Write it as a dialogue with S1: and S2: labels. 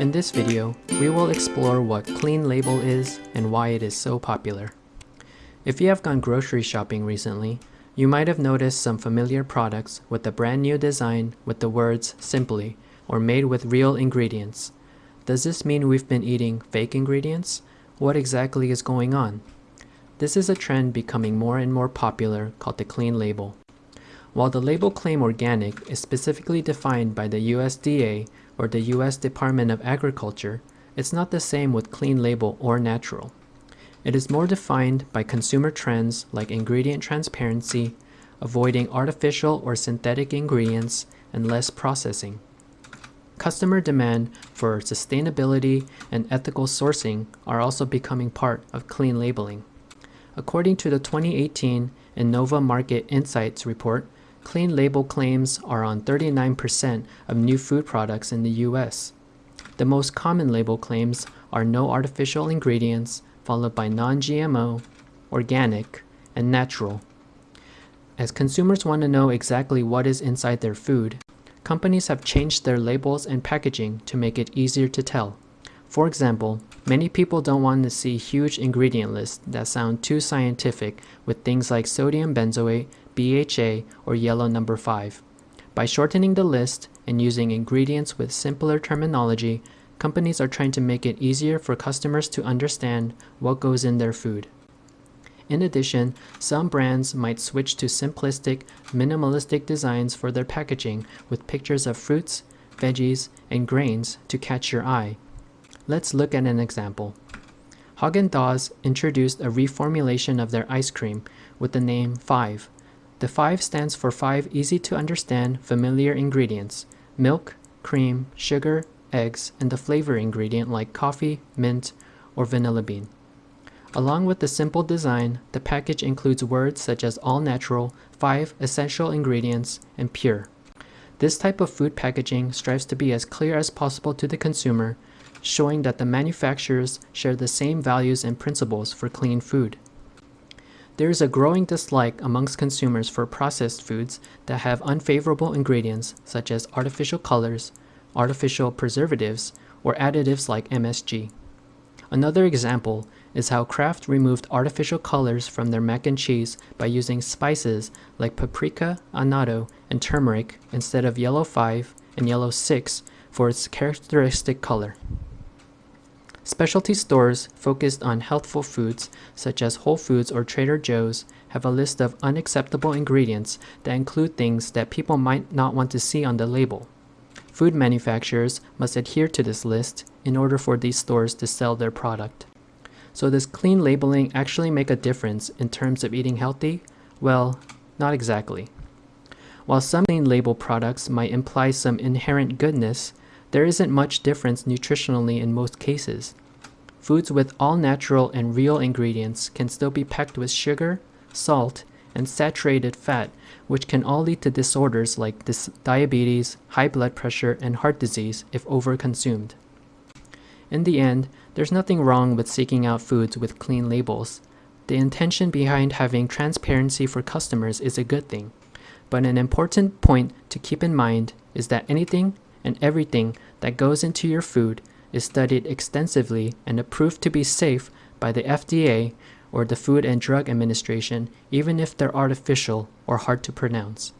S1: In this video, we will explore what Clean Label is and why it is so popular. If you have gone grocery shopping recently, you might have noticed some familiar products with a brand new design with the words simply or made with real ingredients. Does this mean we've been eating fake ingredients? What exactly is going on? This is a trend becoming more and more popular called the clean label. While the label claim organic is specifically defined by the USDA or the US Department of Agriculture, it's not the same with clean label or natural. It is more defined by consumer trends like ingredient transparency, avoiding artificial or synthetic ingredients, and less processing. Customer demand for sustainability and ethical sourcing are also becoming part of clean labeling. According to the 2018 Innova Market Insights report, clean label claims are on 39% of new food products in the US. The most common label claims are no artificial ingredients, followed by non-GMO, organic, and natural. As consumers want to know exactly what is inside their food, companies have changed their labels and packaging to make it easier to tell. For example, many people don't want to see huge ingredient lists that sound too scientific with things like sodium benzoate, BHA, or yellow number 5. By shortening the list and using ingredients with simpler terminology, companies are trying to make it easier for customers to understand what goes in their food. In addition, some brands might switch to simplistic, minimalistic designs for their packaging with pictures of fruits, veggies, and grains to catch your eye. Let's look at an example. Haagen-Dazs introduced a reformulation of their ice cream with the name 5 the 5 stands for 5 easy to understand, familiar ingredients milk, cream, sugar, eggs, and the flavor ingredient like coffee, mint, or vanilla bean. Along with the simple design, the package includes words such as all natural, 5 essential ingredients, and pure. This type of food packaging strives to be as clear as possible to the consumer, showing that the manufacturers share the same values and principles for clean food. There is a growing dislike amongst consumers for processed foods that have unfavorable ingredients such as artificial colors, artificial preservatives, or additives like MSG. Another example is how Kraft removed artificial colors from their mac and cheese by using spices like paprika, annatto, and turmeric instead of yellow 5 and yellow 6 for its characteristic color. Specialty stores focused on healthful foods, such as Whole Foods or Trader Joe's, have a list of unacceptable ingredients that include things that people might not want to see on the label. Food manufacturers must adhere to this list in order for these stores to sell their product. So does clean labeling actually make a difference in terms of eating healthy? Well, not exactly. While some clean label products might imply some inherent goodness, there isn't much difference nutritionally in most cases. Foods with all natural and real ingredients can still be packed with sugar, salt, and saturated fat, which can all lead to disorders like diabetes, high blood pressure, and heart disease if overconsumed. In the end, there's nothing wrong with seeking out foods with clean labels. The intention behind having transparency for customers is a good thing. But an important point to keep in mind is that anything and everything that goes into your food is studied extensively and approved to be safe by the FDA or the Food and Drug Administration, even if they're artificial or hard to pronounce.